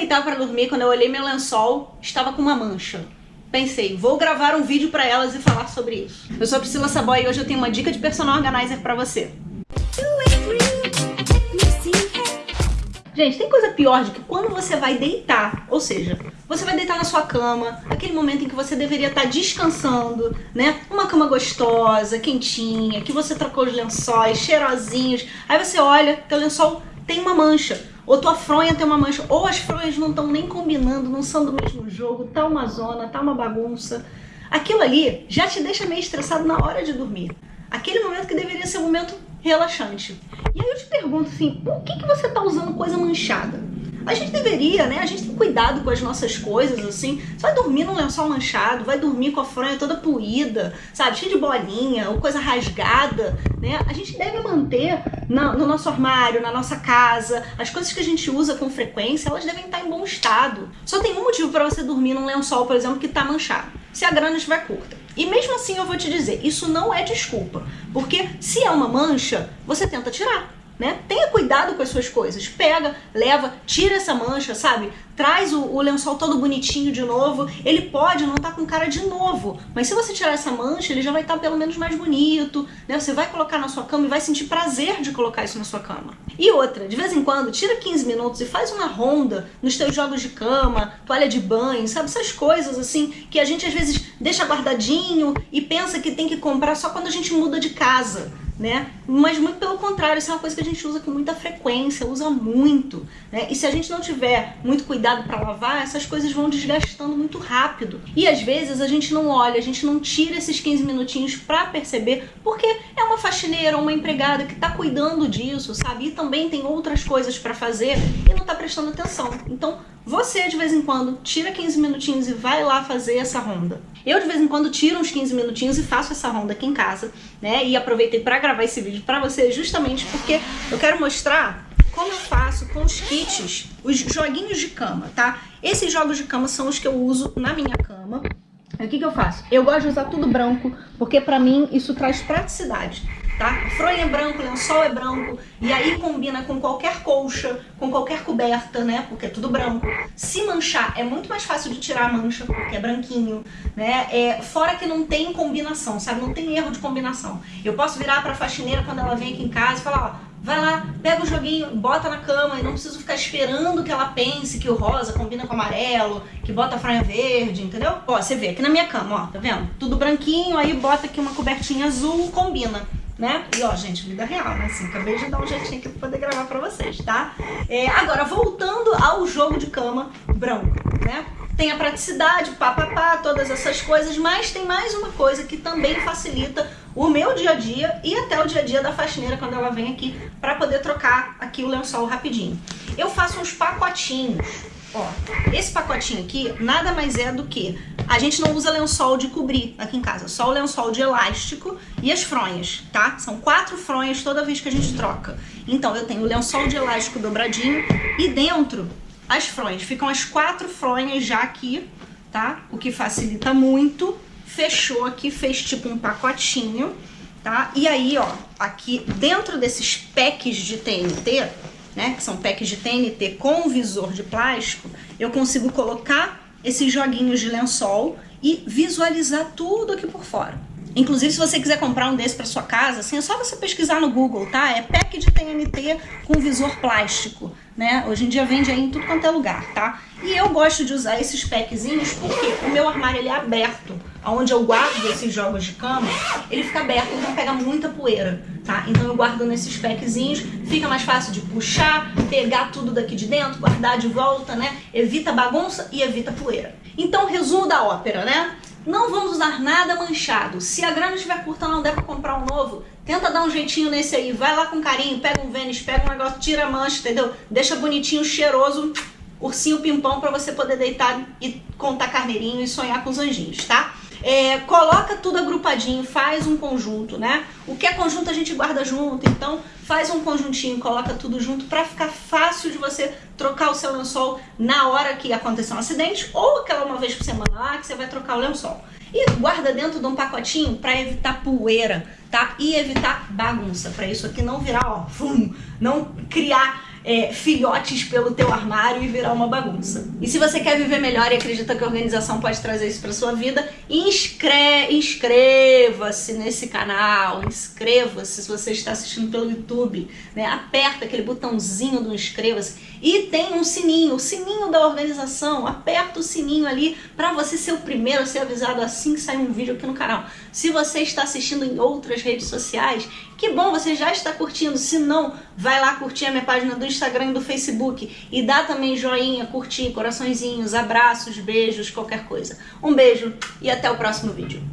deitar para dormir, quando eu olhei meu lençol, estava com uma mancha. Pensei, vou gravar um vídeo para elas e falar sobre isso. Eu sou a Priscila Saboy e hoje eu tenho uma dica de personal organizer para você. Gente, tem coisa pior do que quando você vai deitar, ou seja, você vai deitar na sua cama, aquele momento em que você deveria estar descansando, né? Uma cama gostosa, quentinha, que você trocou os lençóis, cheirosinhos. Aí você olha, teu lençol tem uma mancha, ou tua fronha tem uma mancha, ou as fronhas não estão nem combinando, não são do mesmo jogo, tá uma zona, tá uma bagunça. Aquilo ali já te deixa meio estressado na hora de dormir. Aquele momento que deveria ser um momento relaxante. E aí eu te pergunto assim, por que, que você está usando coisa manchada? A gente deveria, né? A gente tem cuidado com as nossas coisas, assim. Você vai dormir num lençol manchado, vai dormir com a fronha toda puída, sabe? Cheia de bolinha ou coisa rasgada, né? A gente deve manter na, no nosso armário, na nossa casa, as coisas que a gente usa com frequência, elas devem estar em bom estado. Só tem um motivo para você dormir num lençol, por exemplo, que está manchado. Se a grana estiver curta. E mesmo assim eu vou te dizer, isso não é desculpa. Porque se é uma mancha, você tenta tirar né? Tenha cuidado com as suas coisas. Pega, leva, tira essa mancha, sabe? Traz o, o lençol todo bonitinho de novo. Ele pode não estar tá com cara de novo, mas se você tirar essa mancha, ele já vai estar tá pelo menos mais bonito, né? Você vai colocar na sua cama e vai sentir prazer de colocar isso na sua cama. E outra, de vez em quando, tira 15 minutos e faz uma ronda nos teus jogos de cama, toalha de banho, sabe? Essas coisas assim que a gente às vezes deixa guardadinho e pensa que tem que comprar só quando a gente muda de casa né? Mas muito pelo contrário, isso é uma coisa que a gente usa com muita frequência, usa muito, né? E se a gente não tiver muito cuidado para lavar, essas coisas vão desgastando muito rápido. E às vezes a gente não olha, a gente não tira esses 15 minutinhos para perceber, porque é uma faxineira ou uma empregada que tá cuidando disso, sabe? E também tem outras coisas para fazer e não tá prestando atenção. Então, você, de vez em quando, tira 15 minutinhos e vai lá fazer essa ronda. Eu, de vez em quando, tiro uns 15 minutinhos e faço essa ronda aqui em casa, né? E aproveitei para gravar esse vídeo para você justamente porque eu quero mostrar como eu faço com os kits, os joguinhos de cama, tá? Esses jogos de cama são os que eu uso na minha cama. O que, que eu faço? Eu gosto de usar tudo branco, porque pra mim isso traz praticidade tá? Fronha é branco, lençol é branco, e aí combina com qualquer colcha, com qualquer coberta, né? Porque é tudo branco. Se manchar, é muito mais fácil de tirar a mancha, porque é branquinho, né? É, fora que não tem combinação, sabe? Não tem erro de combinação. Eu posso virar pra faxineira quando ela vem aqui em casa e falar, ó, vai lá, pega o joguinho, bota na cama e não preciso ficar esperando que ela pense que o rosa combina com o amarelo, que bota a franha verde, entendeu? Ó, você vê aqui na minha cama, ó, tá vendo? Tudo branquinho, aí bota aqui uma cobertinha azul, combina né? E ó, gente, vida real, né? Assim, acabei de dar um jeitinho aqui pra poder gravar pra vocês, tá? É, agora, voltando ao jogo de cama branco, né? Tem a praticidade, papapá, todas essas coisas, mas tem mais uma coisa que também facilita o meu dia a dia e até o dia a dia da faxineira quando ela vem aqui para poder trocar aqui o lençol rapidinho. Eu faço uns pacotinhos, ó. Esse pacotinho aqui nada mais é do que a gente não usa lençol de cobrir aqui em casa, só o lençol de elástico e as fronhas, tá? São quatro fronhas toda vez que a gente troca. Então eu tenho o lençol de elástico dobradinho e dentro as fronhas. Ficam as quatro fronhas já aqui, tá? O que facilita muito. Fechou aqui, fez tipo um pacotinho, tá? E aí, ó, aqui dentro desses packs de TNT, né, que são packs de TNT com visor de plástico, eu consigo colocar esses joguinhos de lençol e visualizar tudo aqui por fora. Inclusive, se você quiser comprar um desse para sua casa, assim, é só você pesquisar no Google, tá? É pack de TNT com visor plástico, né? Hoje em dia vende aí em tudo quanto é lugar, tá? E eu gosto de usar esses packzinhos porque o meu armário ele é aberto onde eu guardo esses jogos de cama, ele fica aberto, então pega muita poeira, tá? Então eu guardo nesses packzinhos, fica mais fácil de puxar, pegar tudo daqui de dentro, guardar de volta, né? Evita bagunça e evita poeira. Então, resumo da ópera, né? Não vamos usar nada manchado. Se a grana estiver curta não der pra comprar um novo, tenta dar um jeitinho nesse aí. Vai lá com carinho, pega um Vênus, pega um negócio, tira a mancha, entendeu? Deixa bonitinho, cheiroso, ursinho pimpão pra você poder deitar e contar carneirinho e sonhar com os anjinhos, tá? É, coloca tudo agrupadinho, faz um conjunto, né? O que é conjunto a gente guarda junto, então faz um conjuntinho, coloca tudo junto para ficar fácil de você trocar o seu lençol na hora que acontecer um acidente ou aquela uma vez por semana lá que você vai trocar o lençol. E guarda dentro de um pacotinho para evitar poeira, tá? E evitar bagunça, para isso aqui não virar, ó, fum, não criar é, filhotes pelo teu armário e virar uma bagunça. E se você quer viver melhor e acredita que a organização pode trazer isso para sua vida, inscre inscreva-se nesse canal, inscreva-se se você está assistindo pelo YouTube, né? aperta aquele botãozinho do inscreva-se e tem um sininho, o sininho da organização, aperta o sininho ali para você ser o primeiro a ser avisado assim que sair um vídeo aqui no canal. Se você está assistindo em outras redes sociais, que bom, você já está curtindo, se não, vai lá curtir a minha página do Instagram e do Facebook e dá também joinha, curtir, coraçõezinhos, abraços, beijos, qualquer coisa. Um beijo e até o próximo vídeo.